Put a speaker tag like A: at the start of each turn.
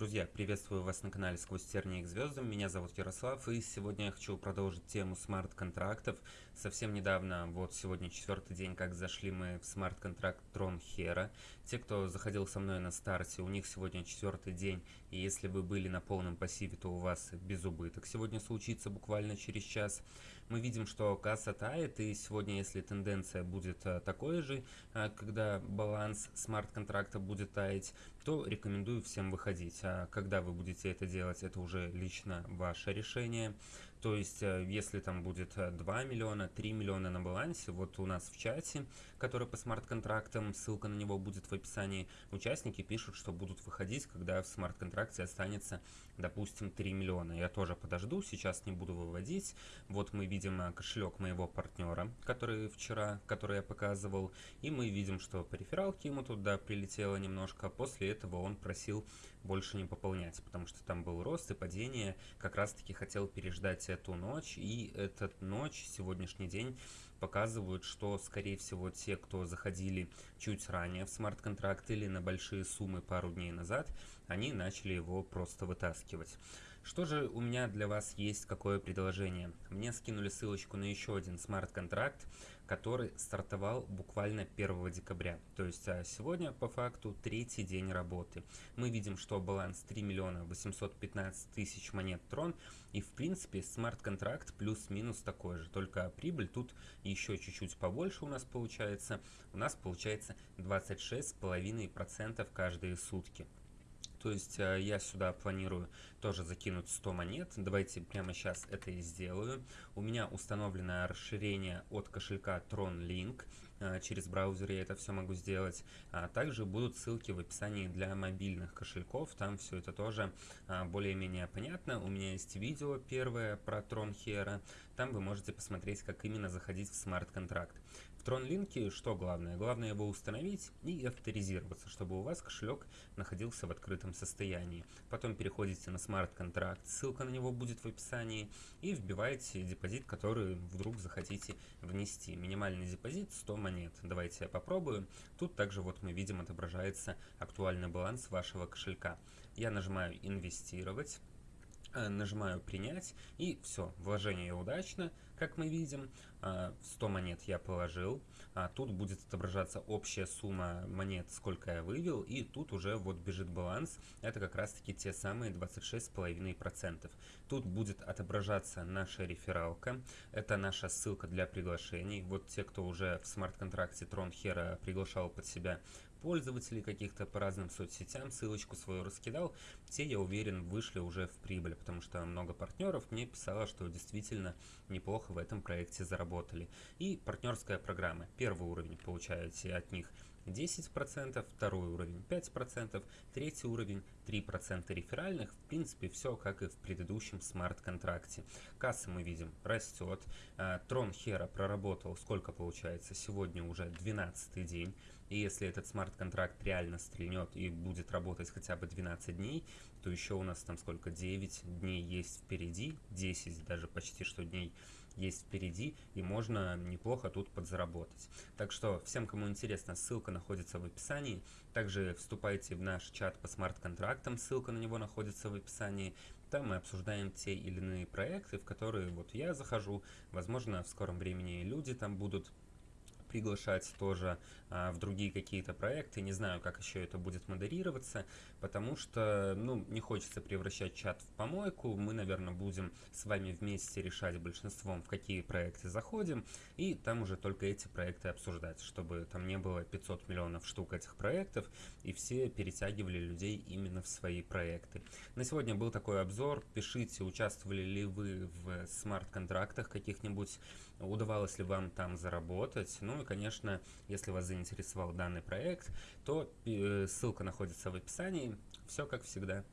A: Друзья, приветствую вас на канале Сквозь тернии к звездам. Меня зовут Ярослав, и сегодня я хочу продолжить тему смарт-контрактов. Совсем недавно, вот сегодня четвертый день, как зашли мы в смарт-контракт Трон Хера. Те, кто заходил со мной на старте, у них сегодня четвертый день, и если вы были на полном пассиве, то у вас без убыток сегодня случится буквально через час. Мы видим, что касса тает, и сегодня, если тенденция будет э, такой же, э, когда баланс смарт-контракта будет таять, то рекомендую всем выходить. Когда вы будете это делать, это уже лично ваше решение. То есть, э, если там будет 2 миллиона, 3 миллиона на балансе, вот у нас в чате, который по смарт-контрактам, ссылка на него будет в описании, участники пишут, что будут выходить, когда в смарт-контракте останется, допустим, 3 миллиона. Я тоже подожду, сейчас не буду выводить. Вот мы видим э, кошелек моего партнера, который вчера, который я показывал, и мы видим, что по рефералке ему туда прилетело немножко, после этого он просил больше не пополнять, потому что там был рост и падение, как раз таки хотел переждать эту ночь, и этот ночь, сегодняшний день, показывают, что, скорее всего, те, кто заходили чуть ранее в смарт-контракт или на большие суммы пару дней назад, они начали его просто вытаскивать. Что же у меня для вас есть какое предложение? Мне скинули ссылочку на еще один смарт-контракт, который стартовал буквально 1 декабря. То есть а сегодня по факту третий день работы. Мы видим, что баланс 3 миллиона 815 тысяч монет трон. И в принципе смарт-контракт плюс-минус такой же. Только прибыль тут еще чуть-чуть побольше у нас получается. У нас получается 26,5% каждые сутки. То есть э, я сюда планирую тоже закинуть 100 монет. Давайте прямо сейчас это и сделаю. У меня установлено расширение от кошелька TronLink. Э, через браузер я это все могу сделать. А также будут ссылки в описании для мобильных кошельков. Там все это тоже а, более-менее понятно. У меня есть видео первое про Tron Hero. Там вы можете посмотреть, как именно заходить в смарт-контракт. В TronLink что главное? Главное его установить и авторизироваться, чтобы у вас кошелек находился в открытом состоянии. Потом переходите на смарт-контракт, ссылка на него будет в описании, и вбиваете депозит, который вдруг захотите внести. Минимальный депозит 100 монет. Давайте я попробую. Тут также вот мы видим отображается актуальный баланс вашего кошелька. Я нажимаю «Инвестировать». Э, нажимаю принять и все, вложение удачно, как мы видим, 100 э, монет я положил, а тут будет отображаться общая сумма монет, сколько я вывел, и тут уже вот бежит баланс, это как раз таки те самые 26,5%. Тут будет отображаться наша рефералка, это наша ссылка для приглашений, вот те, кто уже в смарт-контракте Hero приглашал под себя пользователей каких-то по разным соцсетям, ссылочку свою раскидал, те, я уверен, вышли уже в прибыль, потому что много партнеров мне писало, что действительно неплохо в этом проекте заработали. И партнерская программа. Первый уровень получаете от них 10%, второй уровень 5%, третий уровень 3% реферальных. В принципе, все как и в предыдущем смарт-контракте. Касса мы видим растет. Трон Хера проработал, сколько получается? Сегодня уже 12 день. И если этот смарт-контракт реально стрельнет и будет работать хотя бы 12 дней, то еще у нас там сколько? 9 дней есть впереди, 10 даже почти что дней есть впереди, и можно неплохо тут подзаработать. Так что всем, кому интересно, ссылка находится в описании. Также вступайте в наш чат по смарт-контрактам, ссылка на него находится в описании. Там мы обсуждаем те или иные проекты, в которые вот я захожу. Возможно, в скором времени люди там будут приглашать тоже а, в другие какие-то проекты. Не знаю, как еще это будет модерироваться, потому что, ну, не хочется превращать чат в помойку. Мы, наверное, будем с вами вместе решать большинством, в какие проекты заходим, и там уже только эти проекты обсуждать, чтобы там не было 500 миллионов штук этих проектов, и все перетягивали людей именно в свои проекты. На сегодня был такой обзор. Пишите, участвовали ли вы в смарт-контрактах каких-нибудь, удавалось ли вам там заработать. Ну, и, конечно, если вас заинтересовал данный проект, то э, ссылка находится в описании. Все как всегда.